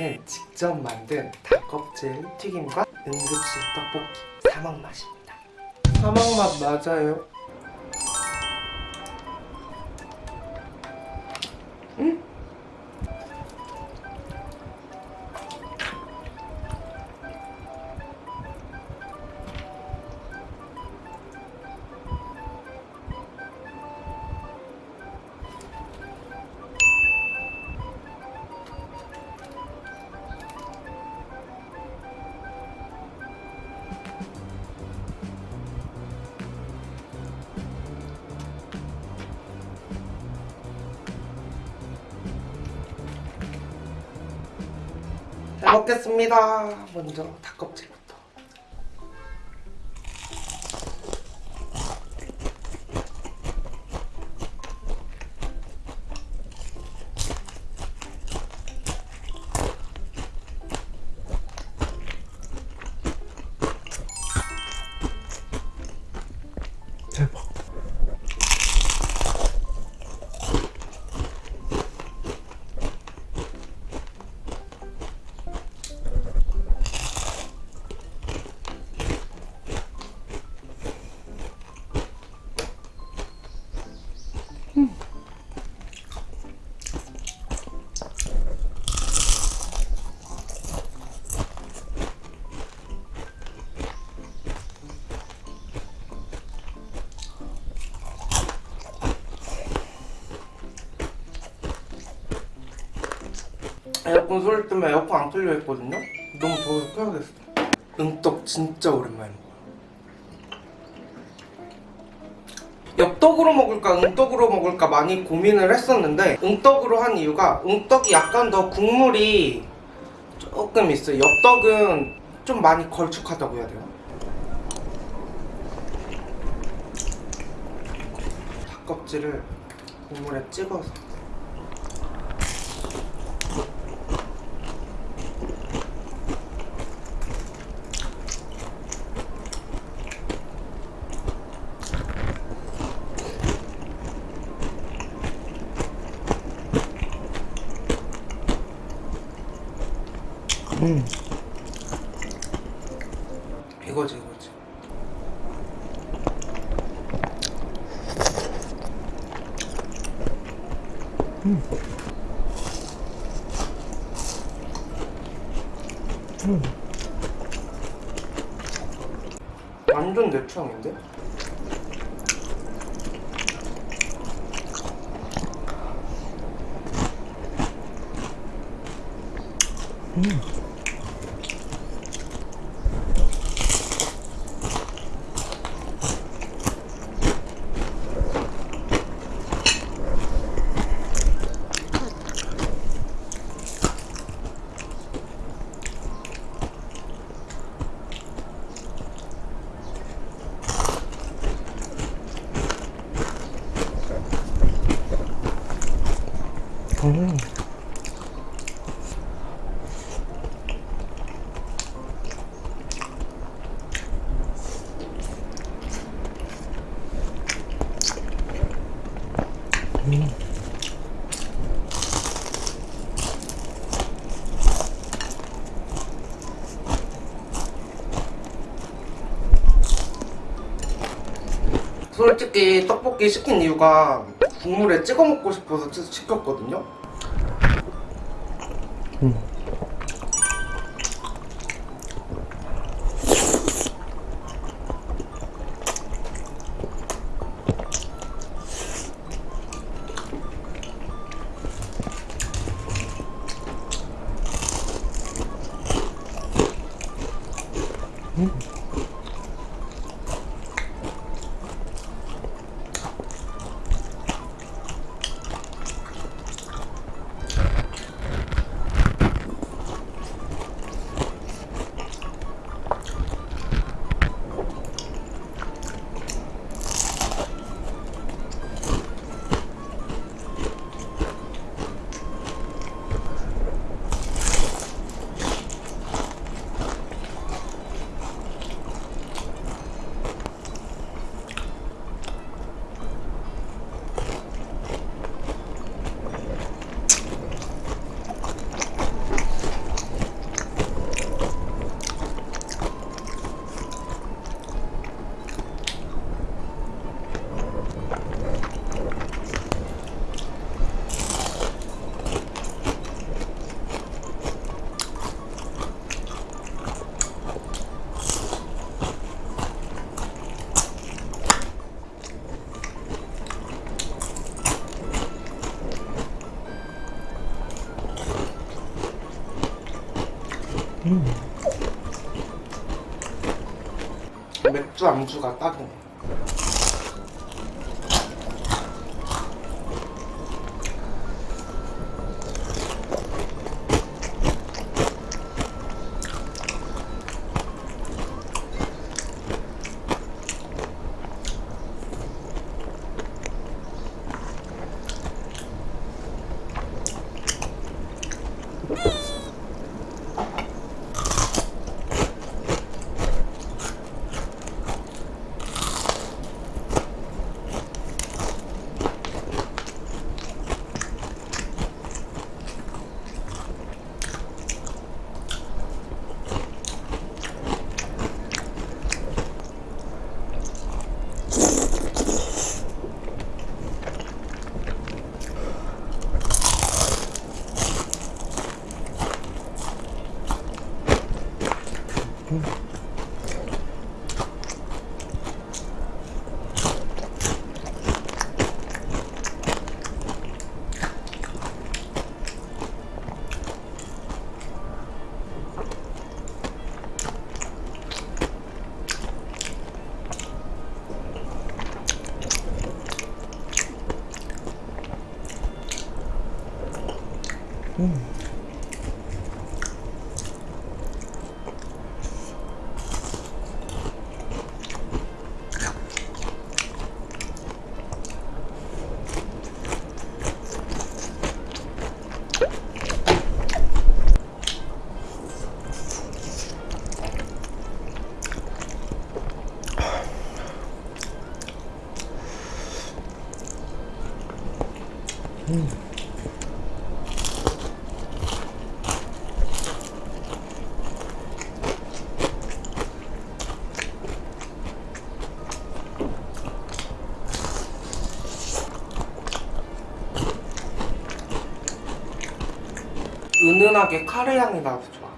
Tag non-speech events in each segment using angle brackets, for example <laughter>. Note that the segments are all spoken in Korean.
이거는 직접 만든 닭껍질 튀김과 응급실 떡볶이 사막 맛입니다. 사막 맛 맞아요. 먹겠습니다. 먼저 닭껍질 에어컨 소리 때문에 에어컨 안 틀려 있거든요? 너무 더워서 켜야겠어. 응떡 진짜 오랜만에. 엽떡으로 먹을까 응떡으로 먹을까 많이 고민을 했었는데 응떡으로 한 이유가 응떡이 약간 더 국물이 조금 있어요. 엽떡은 좀 많이 걸쭉하다고 해야 돼요. 닭껍질을 국물에 찍어서 음. 이거지 이거지 음. 음. 완전 내 취향인데? 음. 음. 음. 솔직히 떡볶이 시킨 이유가 국물에 찍어 먹고 싶어서 시- 시켰거든요. 음. 맥주 안주가 딱이네. 음. 은은하게 카레 향이 나서 좋아.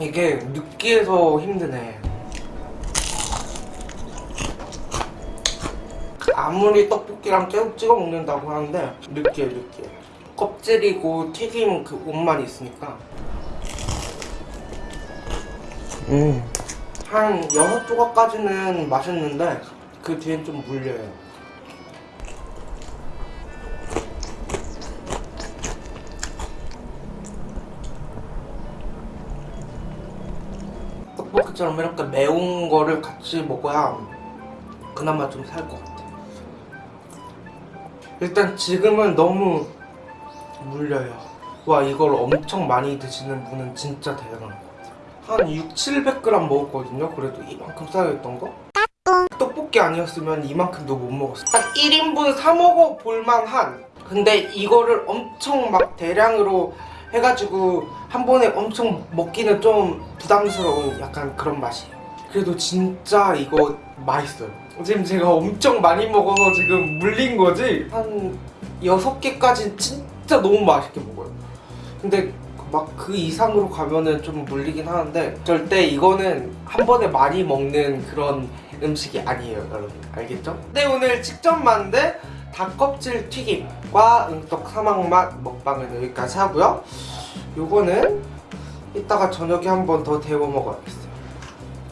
이게 느끼해서 힘드네. 아무리 떡볶이랑 계속 찍어 먹는다고 하는데 느끼해 느끼해. 껍질이고 튀김 그 옷만 있으니까. 음. 한 여섯 조각까지는 맛있는데 그 뒤엔 좀 물려요. 떡볶이처럼 이렇게 매운 거를 같이 먹어야 그나마 좀 살 것 같아. 일단 지금은 너무 물려요. 와 이걸 엄청 많이 드시는 분은 진짜 대단한 것 같아요. 한 6, 700g 먹었거든요. 그래도 이만큼 쌓여있던 거. 떡볶이 아니었으면 이만큼도 못 먹었어. 딱 1인분 사 먹어 볼만한. 근데 이거를 엄청 막 대량으로 해가지고 한 번에 엄청 먹기는 좀 부담스러운 약간 그런 맛이에요. 그래도 진짜 이거 맛있어요. 지금 제가 엄청 많이 먹어서 지금 물린 거지 한 6개까지 진짜 너무 맛있게 먹어요. 근데 막 그 이상으로 가면은 좀 물리긴 하는데 절대 이거는 한 번에 많이 먹는 그런 음식이 아니에요 여러분 알겠죠? 네 오늘 직접 만든 닭껍질 튀김과 응떡 사막맛 먹방은 여기까지 하고요. 요거는 이따가 저녁에 한 번 더 데워 먹어야겠어요.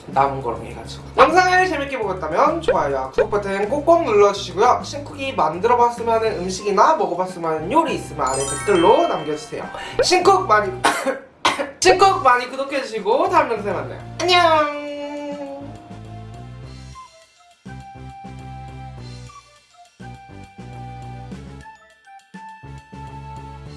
남은 거랑 해가지고. 영상을 재밌게 보셨다면 좋아요와 구독 버튼 꼭꼭 눌러주시고요. 신쿡이 만들어봤으면 음식이나 먹어봤으면 요리 있으면 아래 댓글로 남겨주세요. 신쿡 많이 <coughs> 신쿡 많이 구독해주시고 다음 영상에 만나요. 안녕